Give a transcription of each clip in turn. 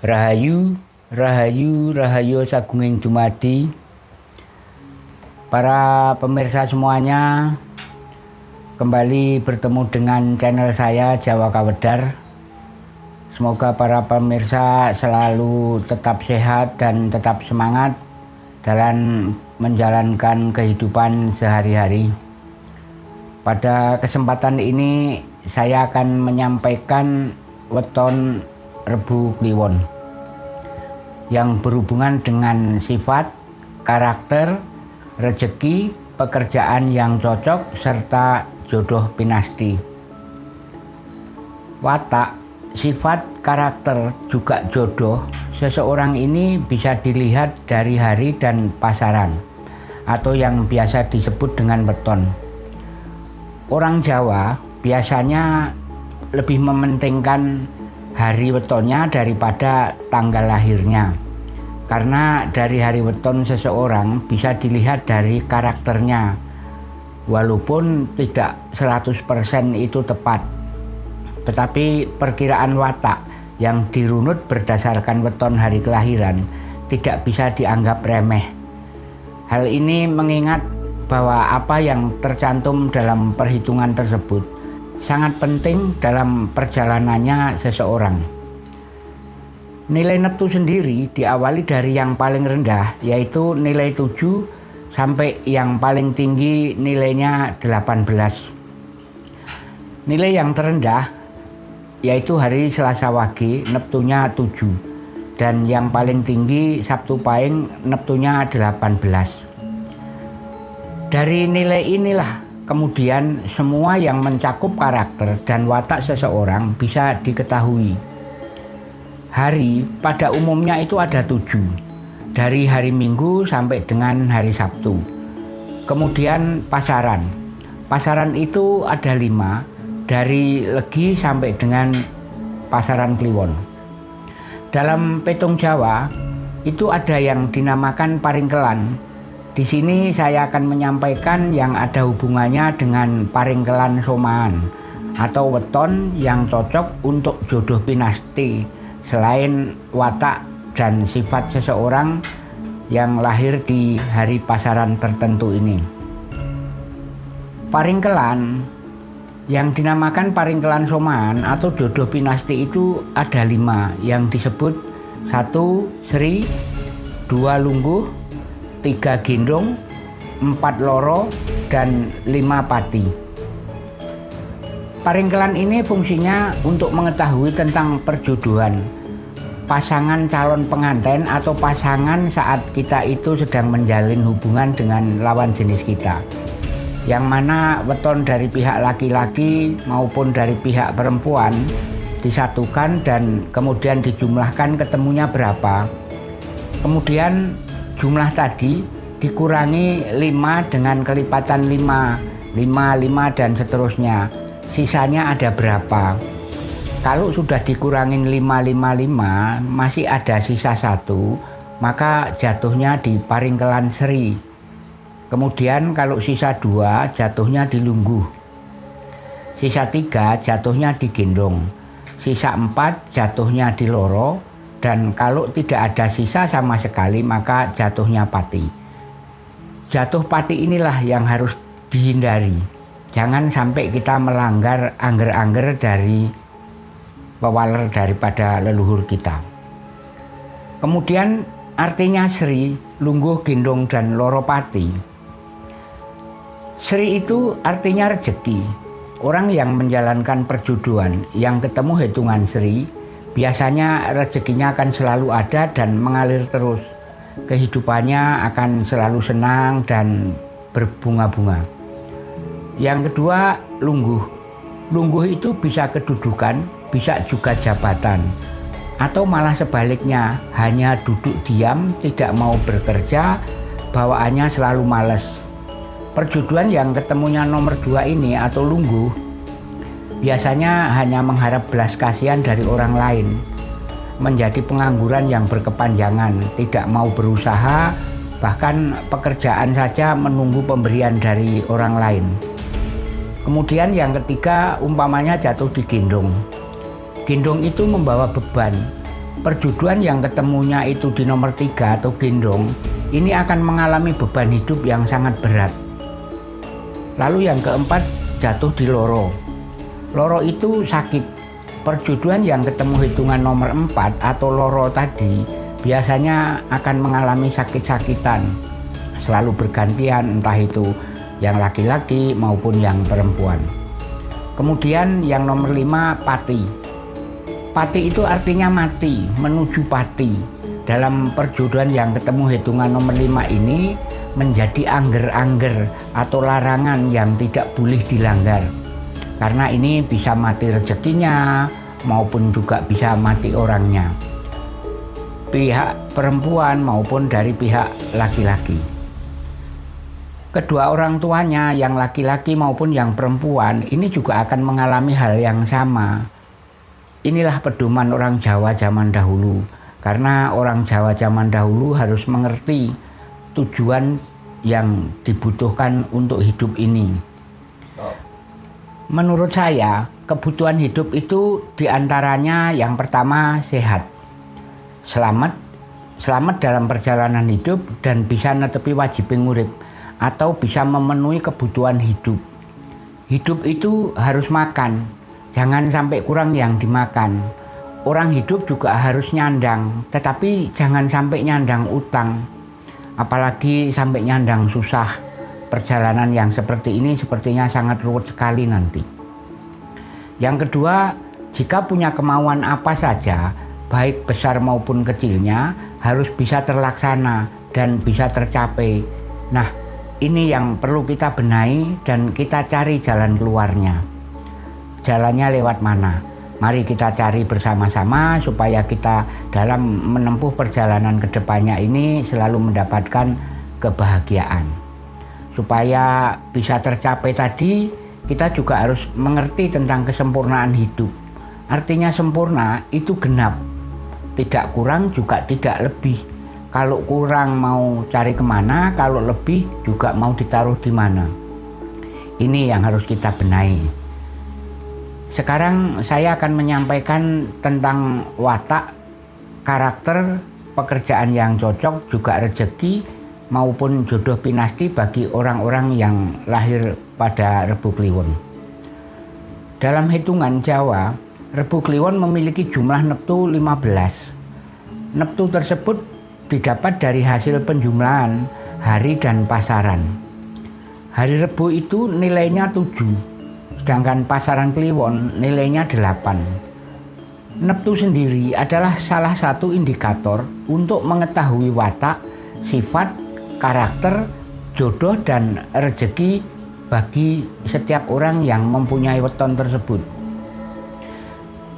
Rahayu, Rahayu, Rahayu Sagunging Dumadi. Para pemirsa semuanya, kembali bertemu dengan channel saya Jawa Kawedar. Semoga para pemirsa selalu tetap sehat dan tetap semangat dalam menjalankan kehidupan sehari-hari. Pada kesempatan ini saya akan menyampaikan weton Rebu Kliwon yang berhubungan dengan sifat, karakter, rezeki, pekerjaan yang cocok, serta jodoh pinasti. Watak, sifat, karakter, juga jodoh seseorang ini bisa dilihat dari hari dan pasaran atau yang biasa disebut dengan weton. Orang Jawa biasanya lebih mementingkan hari wetonnya daripada tanggal lahirnya. Karena dari hari weton seseorang bisa dilihat dari karakternya. Walaupun tidak 100% itu tepat. Tetapi perkiraan watak yang dirunut berdasarkan weton hari kelahiran tidak bisa dianggap remeh. Hal ini mengingat bahwa apa yang tercantum dalam perhitungan tersebut sangat penting dalam perjalanannya seseorang. Nilai neptu sendiri diawali dari yang paling rendah yaitu nilai 7 sampai yang paling tinggi nilainya 18. Nilai yang terendah yaitu hari Selasa Wage neptunya 7 dan yang paling tinggi Sabtu Pahing neptunya 18. Dari nilai inilah kemudian semua yang mencakup karakter dan watak seseorang bisa diketahui. Hari pada umumnya itu ada tujuh, dari hari Minggu sampai dengan hari Sabtu. Kemudian pasaran, pasaran itu ada lima, dari Legi sampai dengan pasaran Kliwon. Dalam petung Jawa, itu ada yang dinamakan paringkelan, di sini saya akan menyampaikan yang ada hubungannya dengan paringkelan somaan atau weton yang cocok untuk jodoh pinasti selain watak dan sifat seseorang yang lahir di hari pasaran tertentu ini. Paringkelan yang dinamakan paringkelan somaan atau jodoh pinasti itu ada lima yang disebut satu Sri, dua Lungguh, tiga gendong, empat loro, dan lima pati. Paringkelan ini fungsinya untuk mengetahui tentang perjodohan pasangan calon pengantin atau pasangan saat kita itu sedang menjalin hubungan dengan lawan jenis kita. Yang mana weton dari pihak laki-laki maupun dari pihak perempuan disatukan dan kemudian dijumlahkan ketemunya berapa. Kemudian jumlah tadi dikurangi 5 dengan kelipatan 5 5, 5 dan seterusnya. Sisanya ada berapa kalau sudah dikurangin 5, 5, 5 masih ada sisa satu maka jatuhnya di paringkelan seri kemudian kalau sisa dua jatuhnya di lungguh sisa tiga jatuhnya di gendong sisa empat jatuhnya di loro dan kalau tidak ada sisa sama sekali maka jatuhnya pati. Jatuh pati inilah yang harus dihindari. Jangan sampai kita melanggar angger-angger dari pewaler daripada leluhur kita. Kemudian artinya Sri, Lungguh, Gendong, dan Loropati. Sri itu artinya rezeki. Orang yang menjalankan perjodohan yang ketemu hitungan Sri biasanya rezekinya akan selalu ada dan mengalir terus. Kehidupannya akan selalu senang dan berbunga-bunga. Yang kedua, lungguh. Lungguh itu bisa kedudukan, bisa juga jabatan. Atau malah sebaliknya, hanya duduk diam, tidak mau bekerja, bawaannya selalu males. Perjodohan yang ketemunya nomor dua ini atau lungguh biasanya hanya mengharap belas kasihan dari orang lain, menjadi pengangguran yang berkepanjangan, tidak mau berusaha, bahkan pekerjaan saja menunggu pemberian dari orang lain. Kemudian yang ketiga umpamanya jatuh di gendong. Gendong itu membawa beban, perjodohan yang ketemunya itu di nomor tiga atau gendong, ini akan mengalami beban hidup yang sangat berat. Lalu yang keempat, jatuh di loro. Loro itu sakit. Perjodohan yang ketemu hitungan nomor empat atau loro tadi biasanya akan mengalami sakit-sakitan. Selalu bergantian entah itu yang laki-laki maupun yang perempuan. Kemudian yang nomor lima, pati Pati itu artinya mati, menuju pati. Dalam perjodohan yang ketemu hitungan nomor 5 ini menjadi angger-angger atau larangan yang tidak boleh dilanggar. Karena ini bisa mati rezekinya maupun juga bisa mati orangnya. Pihak perempuan maupun dari pihak laki-laki. Kedua orang tuanya yang laki-laki maupun yang perempuan ini juga akan mengalami hal yang sama Inilah pedoman orang Jawa zaman dahulu. Karena orang Jawa zaman dahulu harus mengerti tujuan yang dibutuhkan untuk hidup ini. Menurut saya, kebutuhan hidup itu di antaranya yang pertama sehat, selamat, selamat dalam perjalanan hidup dan bisa netepi wajib ngurip atau bisa memenuhi kebutuhan hidup. Hidup itu harus makan, Jangan sampai kurang yang dimakan. Orang hidup juga harus nyandang, tetapi jangan sampai nyandang utang. Apalagi sampai nyandang susah. Perjalanan yang seperti ini sepertinya sangat ruwet sekali nanti. Yang kedua, jika punya kemauan apa saja, baik besar maupun kecilnya, harus bisa terlaksana dan bisa tercapai. Nah, ini yang perlu kita benahi dan kita cari jalan keluarnya jalannya lewat mana. Mari kita cari bersama-sama supaya kita dalam menempuh perjalanan ke depannya ini selalu mendapatkan kebahagiaan. Supaya bisa tercapai tadi, kita juga harus mengerti tentang kesempurnaan hidup. Artinya sempurna itu genap, tidak kurang juga tidak lebih. Kalau kurang mau cari ke mana, kalau lebih juga mau ditaruh di mana. Ini yang harus kita benahi. Sekarang saya akan menyampaikan tentang watak, karakter, pekerjaan yang cocok, juga rezeki maupun jodoh pinasti bagi orang-orang yang lahir pada Rebu Kliwon. Dalam hitungan Jawa, Rebu Kliwon memiliki jumlah neptu 15. Neptu tersebut didapat dari hasil penjumlahan hari dan pasaran. Hari Rebu itu nilainya 7 sedangkan pasaran Kliwon nilainya 8. Neptu sendiri adalah salah satu indikator untuk mengetahui watak, sifat, karakter, jodoh, dan rezeki bagi setiap orang yang mempunyai weton tersebut.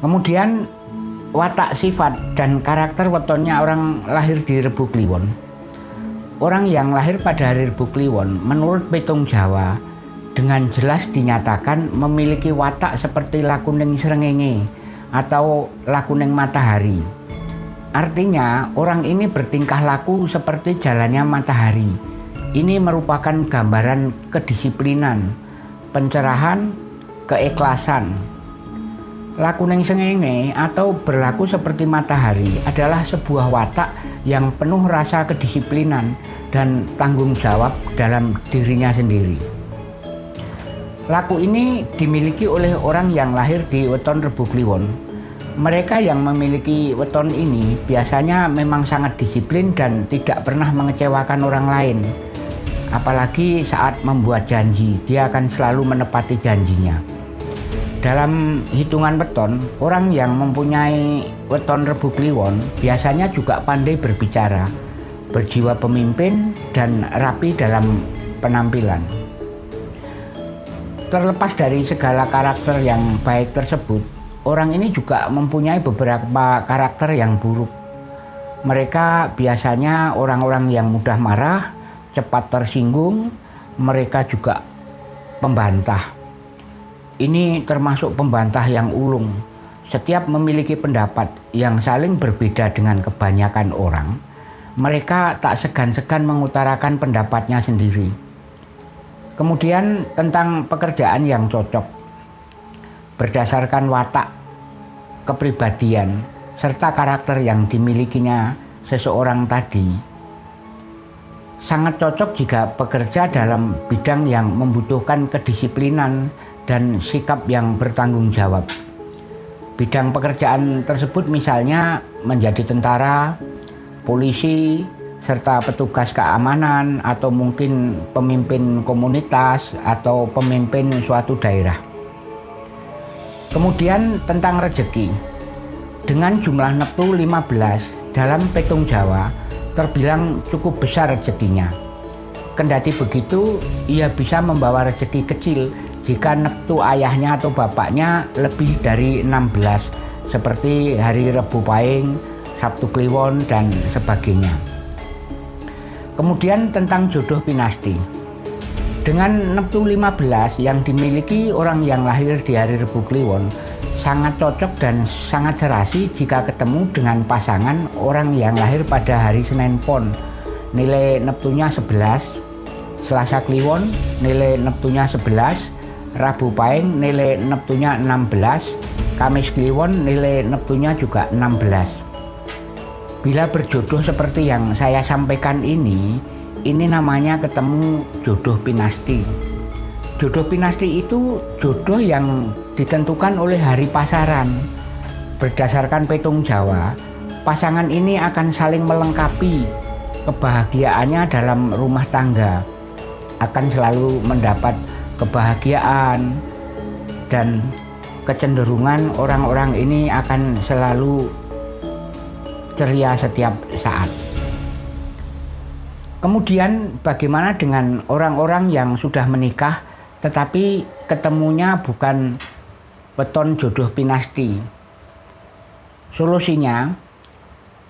Kemudian watak sifat dan karakter wetonnya orang lahir di Rebu Kliwon. Orang yang lahir pada hari Rebu Kliwon menurut petung Jawa dengan jelas dinyatakan memiliki watak seperti lakuning serengenge atau lakuning matahari. Artinya orang ini bertingkah laku seperti jalannya matahari. Ini merupakan gambaran kedisiplinan, pencerahan, keikhlasan. Lakuning sengenge atau berlaku seperti matahari adalah sebuah watak yang penuh rasa kedisiplinan dan tanggung jawab dalam dirinya sendiri. Laku ini dimiliki oleh orang yang lahir di weton Rebu Kliwon. Mereka yang memiliki weton ini biasanya memang sangat disiplin dan tidak pernah mengecewakan orang lain. Apalagi saat membuat janji, dia akan selalu menepati janjinya. Dalam hitungan weton, orang yang mempunyai weton Rebu Kliwon biasanya juga pandai berbicara, berjiwa pemimpin dan rapi dalam penampilan. Terlepas dari segala karakter yang baik tersebut, orang ini juga mempunyai beberapa karakter yang buruk. Mereka biasanya orang-orang yang mudah marah, cepat tersinggung, mereka juga pembantah. Ini termasuk pembantah yang ulung. Setiap memiliki pendapat yang saling berbeda dengan kebanyakan orang, mereka tak segan-segan mengutarakan pendapatnya sendiri Kemudian tentang pekerjaan yang cocok berdasarkan watak kepribadian serta karakter yang dimilikinya seseorang tadi sangat cocok jika bekerja dalam bidang yang membutuhkan kedisiplinan dan sikap yang bertanggung jawab. Bidang pekerjaan tersebut misalnya menjadi tentara, polisi, serta petugas keamanan atau mungkin pemimpin komunitas atau pemimpin suatu daerah. Kemudian tentang rezeki. Dengan jumlah neptu 15 dalam petung Jawa terbilang cukup besar rezekinya. Kendati begitu, ia bisa membawa rezeki kecil jika neptu ayahnya atau bapaknya lebih dari 16 seperti hari Rebu Paing, Sabtu Kliwon, dan sebagainya. Kemudian tentang jodoh pinasti. Dengan Neptu 15 yang dimiliki orang yang lahir di hari Rebu Kliwon sangat cocok dan sangat serasi jika ketemu dengan pasangan orang yang lahir pada hari Senin Pon. Nilai Neptunya 11, Selasa Kliwon nilai Neptunya 11, Rabu Paing nilai Neptunya 16, Kamis Kliwon nilai Neptunya juga 16. Bila berjodoh seperti yang saya sampaikan ini, ini namanya ketemu jodoh pinasti. Jodoh pinasti itu jodoh yang ditentukan oleh hari pasaran. Berdasarkan petung Jawa, pasangan ini akan saling melengkapi kebahagiaannya dalam rumah tangga. Akan selalu mendapat kebahagiaan dan kecenderungan orang-orang ini akan selalu ceria setiap saat. Kemudian bagaimana dengan orang-orang yang sudah menikah tetapi ketemunya bukan beton jodoh pinasti. Solusinya,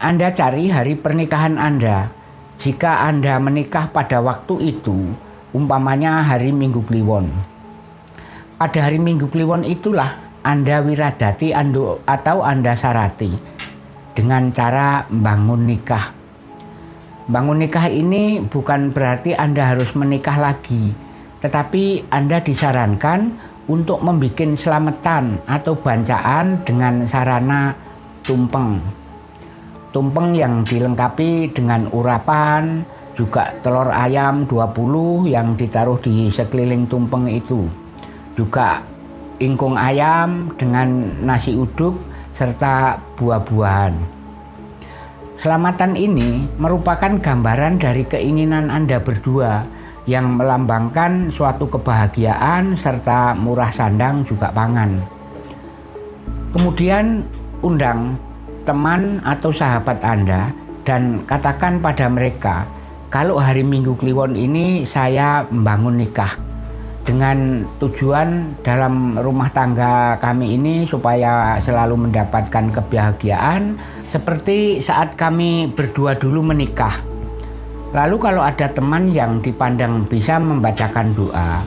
Anda cari hari pernikahan Anda. Jika Anda menikah pada waktu itu, umpamanya hari Minggu Kliwon. Pada hari Minggu Kliwon itulah Anda wiradati atau Anda sarati dengan cara bangun nikah. Bangun nikah ini bukan berarti Anda harus menikah lagi, tetapi Anda disarankan untuk membuat selamatan atau bancaan dengan sarana tumpeng. Tumpeng yang dilengkapi dengan urapan, juga telur ayam 20 yang ditaruh di sekeliling tumpeng itu. Juga ingkung ayam dengan nasi uduk serta buah-buahan. Selamatan ini merupakan gambaran dari keinginan Anda berdua yang melambangkan suatu kebahagiaan serta murah sandang juga pangan. Kemudian undang teman atau sahabat Anda dan katakan pada mereka, kalau hari Minggu Kliwon ini saya membangun nikah dengan tujuan dalam rumah tangga kami ini supaya selalu mendapatkan kebahagiaan seperti saat kami berdua dulu menikah. Lalu kalau ada teman yang dipandang bisa membacakan doa,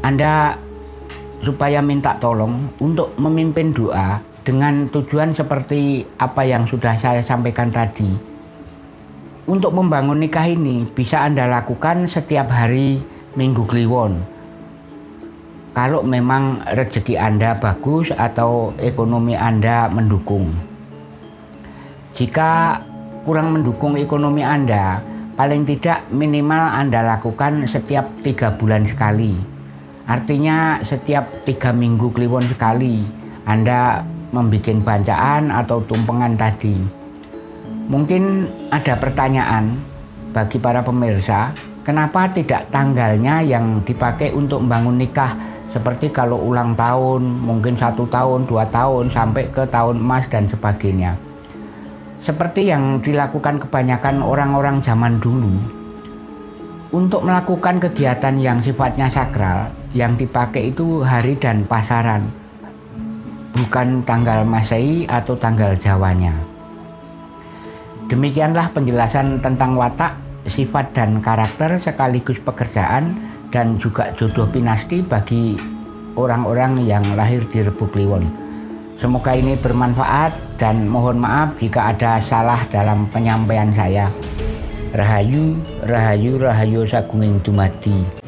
Anda supaya minta tolong untuk memimpin doa dengan tujuan seperti apa yang sudah saya sampaikan tadi. Untuk membangun nikah ini bisa Anda lakukan setiap hari Minggu Kliwon. Kalau memang rezeki Anda bagus atau ekonomi Anda mendukung. Jika kurang mendukung ekonomi Anda, paling tidak minimal Anda lakukan setiap tiga bulan sekali. Artinya setiap tiga minggu kliwon sekali Anda membuat bancaan atau tumpengan tadi. Mungkin ada pertanyaan bagi para pemirsa, Kenapa tidak tanggalnya yang dipakai untuk membangun nikah seperti kalau ulang tahun, mungkin satu tahun, dua tahun, sampai ke tahun emas dan sebagainya. Seperti yang dilakukan kebanyakan orang-orang zaman dulu. Untuk melakukan kegiatan yang sifatnya sakral, yang dipakai itu hari dan pasaran, bukan tanggal Masehi atau tanggal Jawanya. Demikianlah penjelasan tentang watak sifat dan karakter sekaligus pekerjaan dan juga jodoh pinasti bagi orang-orang yang lahir di Rebu Kliwon. Semoga ini bermanfaat dan mohon maaf jika ada salah dalam penyampaian saya. Rahayu, Rahayu, Rahayu Sagunging Dumadi.